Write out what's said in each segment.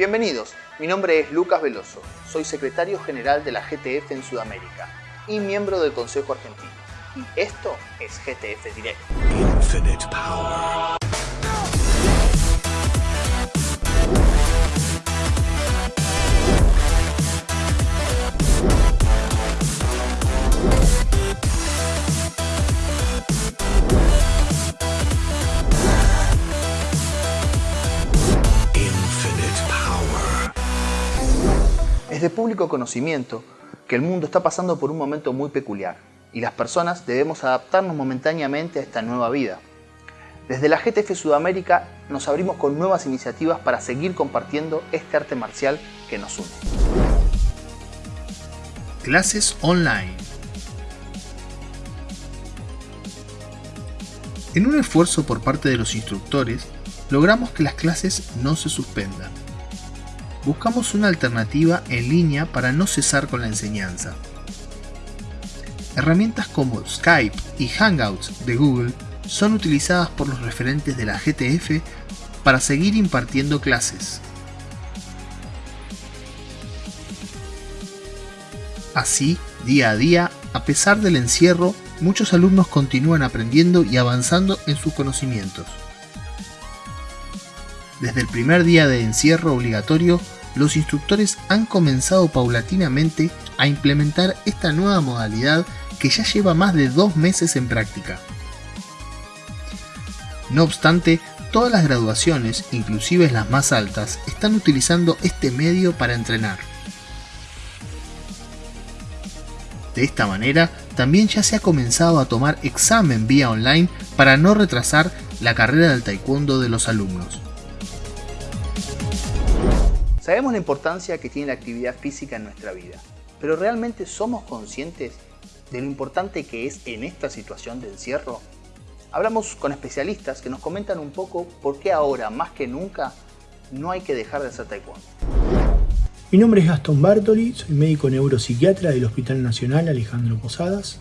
Bienvenidos, mi nombre es Lucas Veloso, soy secretario general de la GTF en Sudamérica y miembro del Consejo Argentino. Y esto es GTF Direct. Infinite Power. Es de público conocimiento que el mundo está pasando por un momento muy peculiar y las personas debemos adaptarnos momentáneamente a esta nueva vida. Desde la GTF Sudamérica nos abrimos con nuevas iniciativas para seguir compartiendo este arte marcial que nos une. Clases online. En un esfuerzo por parte de los instructores, logramos que las clases no se suspendan buscamos una alternativa en línea para no cesar con la enseñanza. Herramientas como Skype y Hangouts de Google son utilizadas por los referentes de la GTF para seguir impartiendo clases. Así, día a día, a pesar del encierro, muchos alumnos continúan aprendiendo y avanzando en sus conocimientos. Desde el primer día de encierro obligatorio, los instructores han comenzado paulatinamente a implementar esta nueva modalidad que ya lleva más de dos meses en práctica. No obstante, todas las graduaciones, inclusive las más altas, están utilizando este medio para entrenar. De esta manera, también ya se ha comenzado a tomar examen vía online para no retrasar la carrera del taekwondo de los alumnos. Sabemos la importancia que tiene la actividad física en nuestra vida, pero ¿realmente somos conscientes de lo importante que es en esta situación de encierro? Hablamos con especialistas que nos comentan un poco por qué ahora, más que nunca, no hay que dejar de hacer taekwondo. Mi nombre es Gastón Bartoli, soy médico neuropsiquiatra del Hospital Nacional Alejandro Posadas.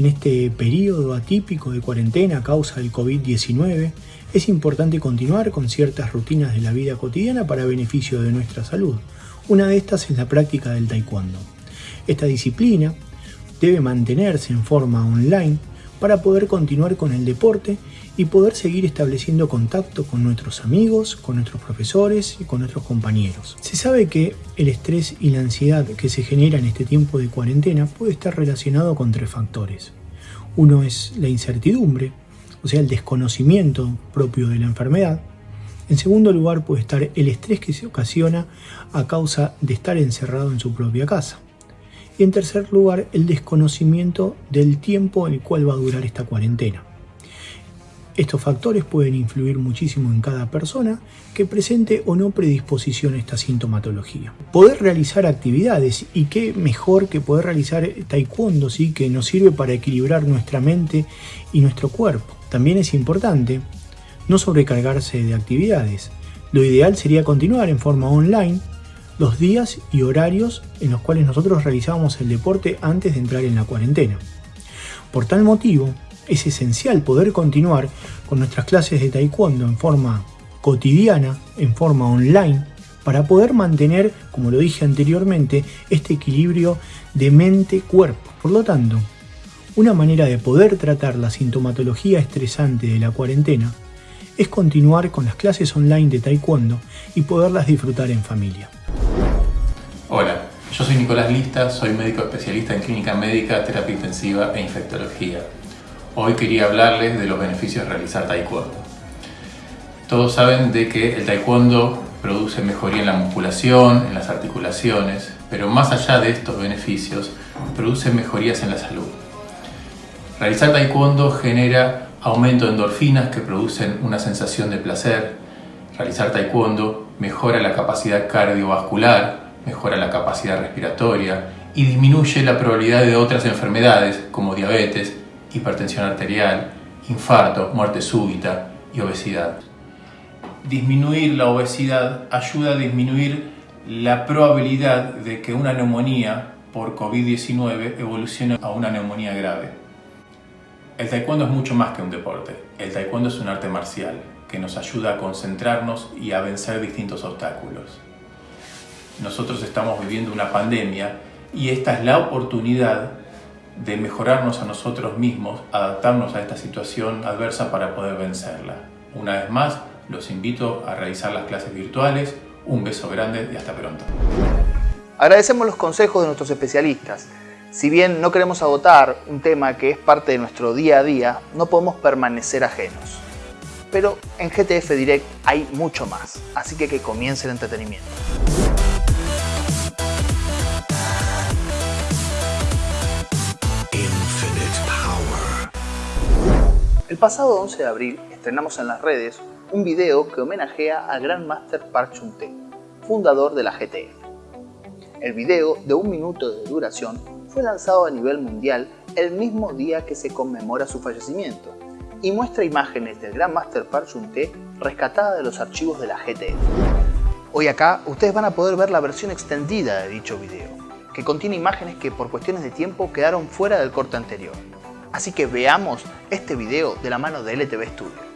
En este periodo atípico de cuarentena a causa del COVID-19, es importante continuar con ciertas rutinas de la vida cotidiana para beneficio de nuestra salud. Una de estas es la práctica del taekwondo. Esta disciplina debe mantenerse en forma online para poder continuar con el deporte y poder seguir estableciendo contacto con nuestros amigos, con nuestros profesores y con nuestros compañeros. Se sabe que el estrés y la ansiedad que se genera en este tiempo de cuarentena puede estar relacionado con tres factores. Uno es la incertidumbre, o sea, el desconocimiento propio de la enfermedad. En segundo lugar puede estar el estrés que se ocasiona a causa de estar encerrado en su propia casa. Y en tercer lugar, el desconocimiento del tiempo en el cual va a durar esta cuarentena. Estos factores pueden influir muchísimo en cada persona que presente o no predisposición a esta sintomatología. Poder realizar actividades y qué mejor que poder realizar taekwondo, ¿sí? que nos sirve para equilibrar nuestra mente y nuestro cuerpo. También es importante no sobrecargarse de actividades. Lo ideal sería continuar en forma online los días y horarios en los cuales nosotros realizábamos el deporte antes de entrar en la cuarentena. Por tal motivo, es esencial poder continuar con nuestras clases de taekwondo en forma cotidiana, en forma online, para poder mantener, como lo dije anteriormente, este equilibrio de mente-cuerpo. Por lo tanto, una manera de poder tratar la sintomatología estresante de la cuarentena es continuar con las clases online de taekwondo y poderlas disfrutar en familia. Hola, yo soy Nicolás Lista, soy médico especialista en clínica médica, terapia intensiva e infectología. Hoy quería hablarles de los beneficios de realizar taekwondo. Todos saben de que el taekwondo produce mejoría en la musculación, en las articulaciones, pero más allá de estos beneficios, produce mejorías en la salud. Realizar taekwondo genera aumento de endorfinas que producen una sensación de placer. Realizar taekwondo mejora la capacidad cardiovascular, mejora la capacidad respiratoria y disminuye la probabilidad de otras enfermedades como diabetes, hipertensión arterial, infarto, muerte súbita y obesidad. Disminuir la obesidad ayuda a disminuir la probabilidad de que una neumonía por COVID-19 evolucione a una neumonía grave. El taekwondo es mucho más que un deporte. El taekwondo es un arte marcial que nos ayuda a concentrarnos y a vencer distintos obstáculos. Nosotros estamos viviendo una pandemia y esta es la oportunidad de mejorarnos a nosotros mismos, adaptarnos a esta situación adversa para poder vencerla. Una vez más, los invito a realizar las clases virtuales. Un beso grande y hasta pronto. Agradecemos los consejos de nuestros especialistas. Si bien no queremos agotar un tema que es parte de nuestro día a día, no podemos permanecer ajenos. Pero en GTF Direct hay mucho más, así que que comience el entretenimiento. El pasado 11 de abril estrenamos en las redes un video que homenajea al Grandmaster Park Chung-Tae, fundador de la GTF. El video, de un minuto de duración, fue lanzado a nivel mundial el mismo día que se conmemora su fallecimiento y muestra imágenes del Grandmaster Park Chung-Tae rescatada de los archivos de la GTF. Hoy acá ustedes van a poder ver la versión extendida de dicho video, que contiene imágenes que por cuestiones de tiempo quedaron fuera del corte anterior. Así que veamos este video de la mano de LTV Studio.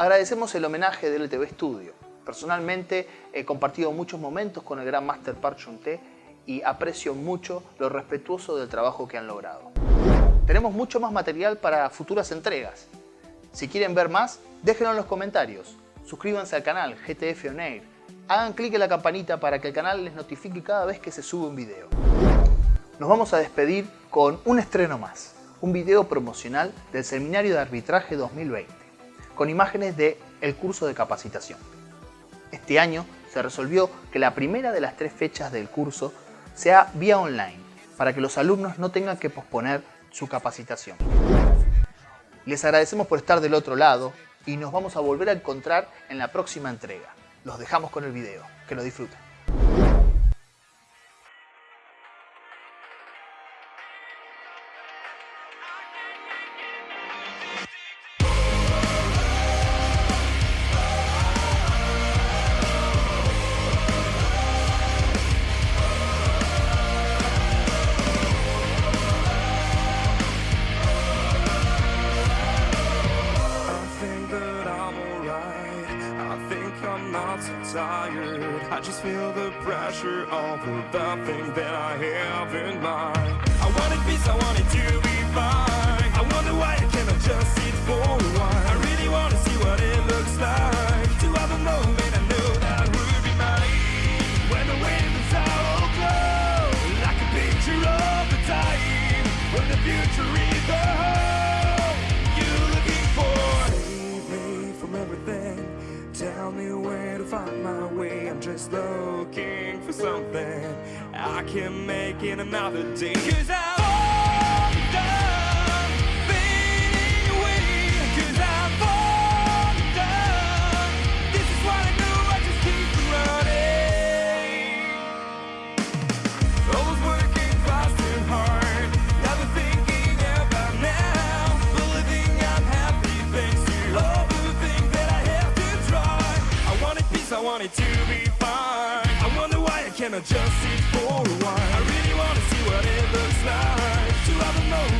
Agradecemos el homenaje del LTV Studio. Personalmente he compartido muchos momentos con el gran Master Park Chung-Tae y aprecio mucho lo respetuoso del trabajo que han logrado. Tenemos mucho más material para futuras entregas. Si quieren ver más, déjenlo en los comentarios. Suscríbanse al canal GTF On Air. Hagan clic en la campanita para que el canal les notifique cada vez que se sube un video. Nos vamos a despedir con un estreno más. Un video promocional del Seminario de Arbitraje 2020 con imágenes del el curso de capacitación. Este año se resolvió que la primera de las tres fechas del curso sea vía online, para que los alumnos no tengan que posponer su capacitación. Les agradecemos por estar del otro lado y nos vamos a volver a encontrar en la próxima entrega. Los dejamos con el video. Que lo disfruten. Pressure of the thing that I have in mind. I wanted peace, I wanted to be fine. I wonder why I cannot just sit for a while. I really wanna see what it looks like. Find my way. I'm just looking for something I can make in another day. Cause I'm why I cannot just sit for a while. I really wanna see what it looks like to have a moment.